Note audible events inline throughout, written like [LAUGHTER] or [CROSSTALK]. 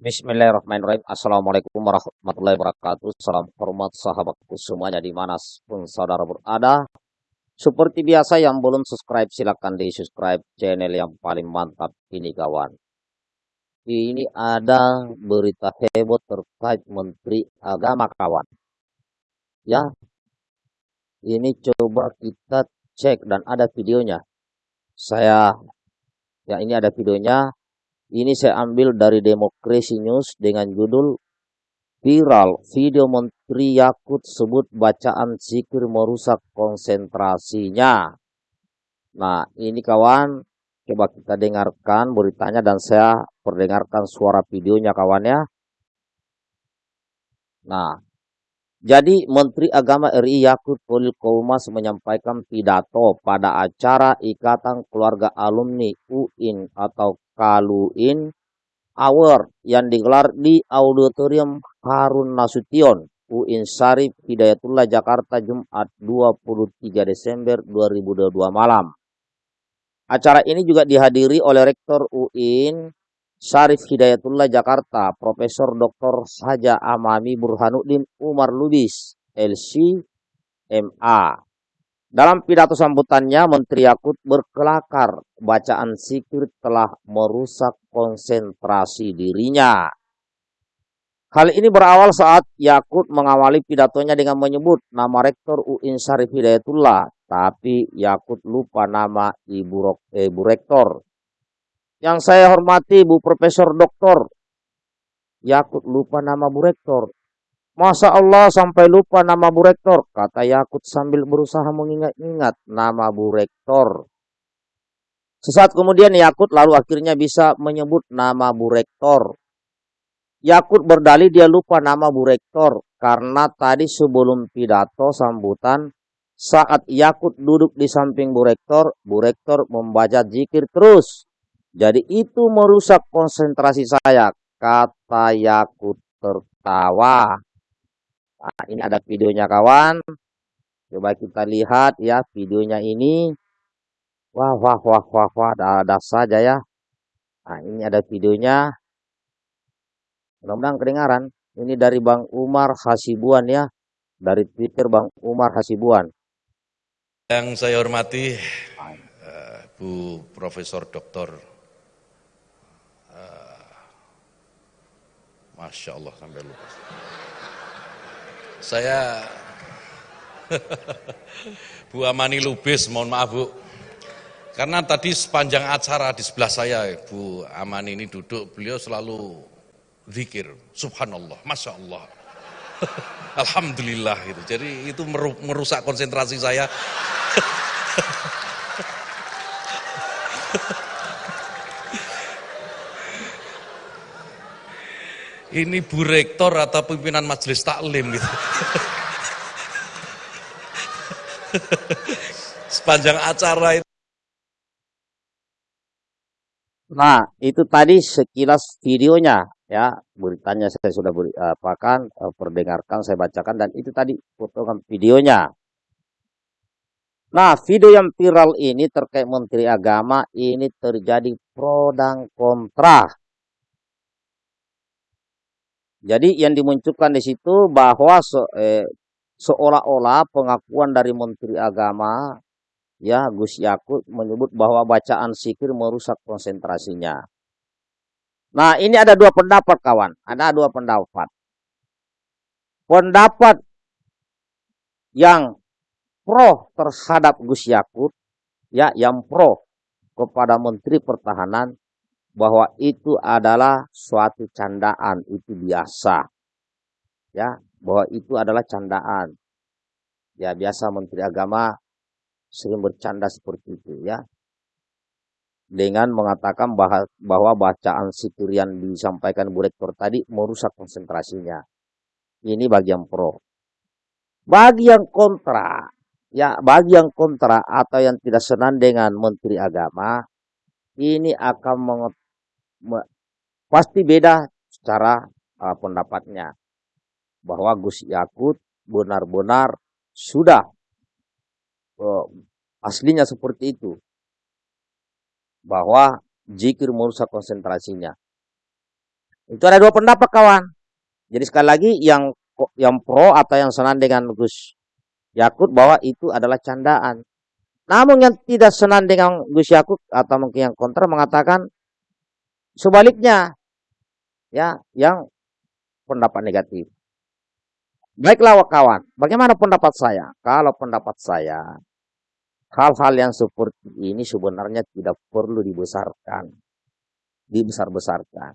Bismillahirrahmanirrahim. Assalamualaikum warahmatullahi wabarakatuh. Salam hormat sahabatku semuanya di mana pun saudara berada. Seperti biasa yang belum subscribe silahkan di subscribe channel yang paling mantap ini kawan. Ini ada berita heboh terkait Menteri Agama kawan. Ya, ini coba kita cek dan ada videonya. Saya, ya ini ada videonya. Ini saya ambil dari Demokrasi News dengan judul Viral video Menteri Yakut sebut bacaan zikir merusak konsentrasinya. Nah ini kawan, coba kita dengarkan beritanya dan saya perdengarkan suara videonya kawan ya. Nah, jadi Menteri Agama RI Yakut Polil Koumas menyampaikan pidato pada acara Ikatan Keluarga Alumni UIN atau Kaluin Award yang digelar di Auditorium Harun Nasution, UIN Sarif Hidayatullah Jakarta Jumat 23 Desember 2022 malam. Acara ini juga dihadiri oleh Rektor UIN Sarif Hidayatullah Jakarta, Profesor Dr. Saja Amami Burhanuddin Umar Lubis, LC, MA. Dalam pidato sambutannya, Menteri Yakut berkelakar bacaan sikir telah merusak konsentrasi dirinya. Hal ini berawal saat Yakut mengawali pidatonya dengan menyebut nama Rektor UIN Syarif Hidayatullah, tapi Yakut lupa nama Ibu, Ibu Rektor. Yang saya hormati Bu Profesor Doktor, Yakut lupa nama Bu Rektor. Masa Allah sampai lupa nama Bu Rektor, kata Yakut sambil berusaha mengingat-ingat nama Bu Rektor. Sesaat kemudian Yakut lalu akhirnya bisa menyebut nama Bu Rektor. Yakut berdalih dia lupa nama Bu Rektor karena tadi sebelum pidato sambutan saat Yakut duduk di samping Bu Rektor, Bu Rektor membaca zikir terus. Jadi itu merusak konsentrasi saya, kata Yakut tertawa. Nah, ini ada videonya kawan. Coba kita lihat ya videonya ini. Wah, wah, wah, wah, wah, ada saja ya. Nah, ini ada videonya. Mudah-mudahan kedengaran. Ini dari Bang Umar Hasibuan ya. Dari Twitter Bang Umar Hasibuan. Yang saya hormati uh, Bu Profesor Doktor uh, Masya Allah sampai lupa. Saya [LAUGHS] Bu Amani Lubis, mohon maaf Bu. Karena tadi sepanjang acara di sebelah saya, Bu Amani ini duduk, beliau selalu zikir, subhanallah, masya Allah. [LAUGHS] Alhamdulillah gitu. Jadi itu merusak konsentrasi saya. [LAUGHS] ini Bu Rektor atau pimpinan majelis taklim gitu. Sepanjang acara itu. Nah, itu tadi sekilas videonya ya, beritanya saya sudah beri, apakan eh, perdengarkan, saya bacakan dan itu tadi potongan videonya. Nah, video yang viral ini terkait Menteri Agama ini terjadi pro dan kontra jadi yang dimunculkan di situ bahwa se, eh, seolah-olah pengakuan dari Menteri Agama ya Gus Yakut menyebut bahwa bacaan sikir merusak konsentrasinya. Nah ini ada dua pendapat kawan, ada dua pendapat. Pendapat yang pro terhadap Gus Yakut, ya yang pro kepada Menteri Pertahanan bahwa itu adalah suatu candaan, itu biasa. Ya, bahwa itu adalah candaan. Ya, biasa Menteri Agama sering bercanda seperti itu ya. Dengan mengatakan bahwa, bahwa bacaan situr yang disampaikan Bu Rektor tadi merusak konsentrasinya. Ini bagi yang pro. Bagi yang kontra, ya bagi yang kontra atau yang tidak senang dengan Menteri Agama, ini akan pasti beda secara uh, pendapatnya bahwa Gus Yakut benar-benar sudah uh, aslinya seperti itu bahwa jikir merusak konsentrasinya Itu ada dua pendapat kawan. Jadi sekali lagi yang yang pro atau yang senang dengan Gus Yakut bahwa itu adalah candaan. Namun yang tidak senang dengan Gus Yakut atau mungkin yang kontra mengatakan sebaliknya ya yang pendapat negatif. Baiklah kawan, bagaimana pendapat saya? Kalau pendapat saya, hal-hal yang seperti ini sebenarnya tidak perlu dibesarkan, dibesar-besarkan.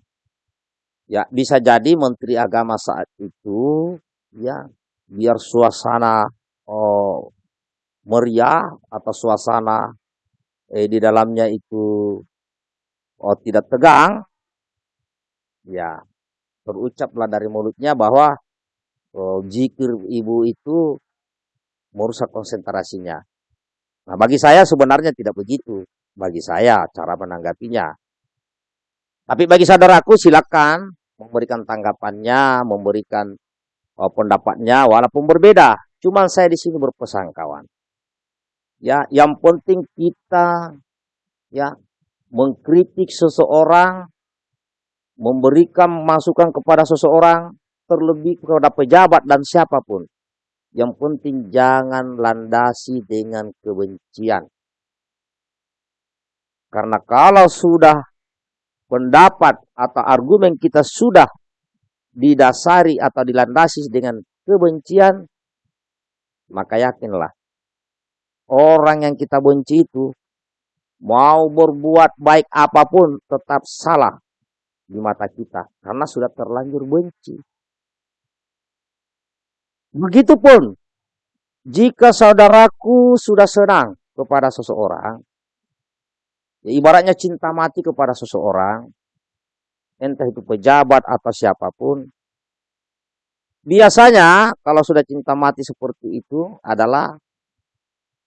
Ya, bisa jadi Menteri Agama saat itu, ya, biar suasana oh, meriah atau suasana eh, di dalamnya itu oh, tidak tegang, ya, terucaplah dari mulutnya bahwa oh, jikir ibu itu merusak konsentrasinya. Nah, bagi saya sebenarnya tidak begitu. Bagi saya cara menanggapinya. Tapi bagi saudaraku silakan memberikan tanggapannya, memberikan oh, pendapatnya walaupun berbeda. Cuma saya di sini berpesan kawan. Ya, yang penting kita ya mengkritik seseorang, memberikan masukan kepada seseorang terlebih kepada pejabat dan siapa pun. Yang penting jangan landasi dengan kebencian. Karena kalau sudah pendapat atau argumen kita sudah didasari atau dilandasi dengan kebencian, maka yakinlah orang yang kita benci itu mau berbuat baik apa pun tetap salah di mata kita karena sudah terlanjur benci. Begitupun jika saudaraku sudah senang kepada seseorang, ya ibaratnya cinta mati kepada seseorang, entah itu pejabat atau siapa pun, biasanya kalau sudah cinta mati seperti itu adalah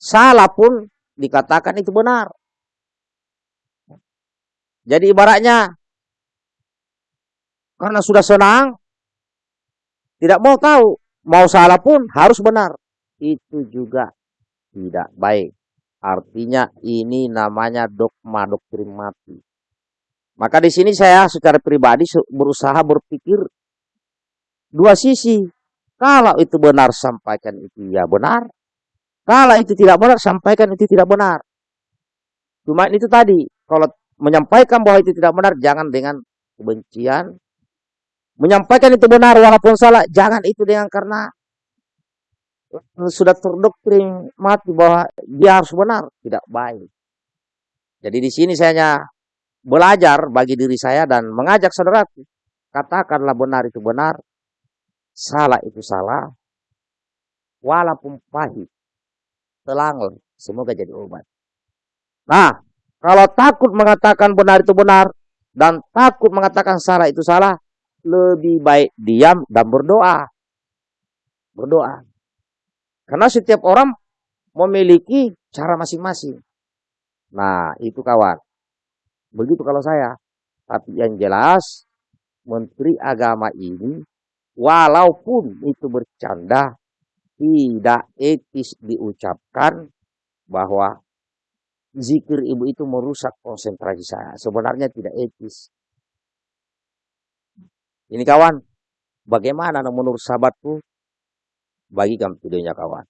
salah pun dikatakan itu benar. Jadi ibaratnya karena sudah senang, tidak mau tahu Mau salah pun harus benar. Itu juga tidak baik. Artinya ini namanya dogma doktrin mati. Maka di sini saya secara pribadi berusaha berpikir dua sisi. Kalau itu benar sampaikan itu ya benar. Kalau itu tidak benar sampaikan itu tidak benar. Cuma itu tadi, kalau menyampaikan bahwa itu tidak benar jangan dengan kebencian, menyampaikan itu benar walaupun salah, jangan itu dengan karena sudah terdoktrin mati bahwa dia harus benar, tidak baik. Jadi di sini saya hanya belajar bagi diri saya dan mengajak saudaraku, katakanlah benar itu benar, salah itu salah, walaupun pahit, telang, semoga jadi obat. Nah, kalau takut mengatakan benar itu benar dan takut mengatakan salah itu salah, lebih baik diam dan berdoa. Berdoa. Karena setiap orang memiliki cara masing-masing. Nah, itu kawan. Begitu kalau saya. Tapi yang jelas, Menteri Agama ini, walaupun itu bercanda, tidak etis diucapkan bahwa zikir ibu itu merusak konsentrasi saya. Sebenarnya tidak etis. Ini kawan, bagaimana menurut sahabatku? Bagikan videonya kawan.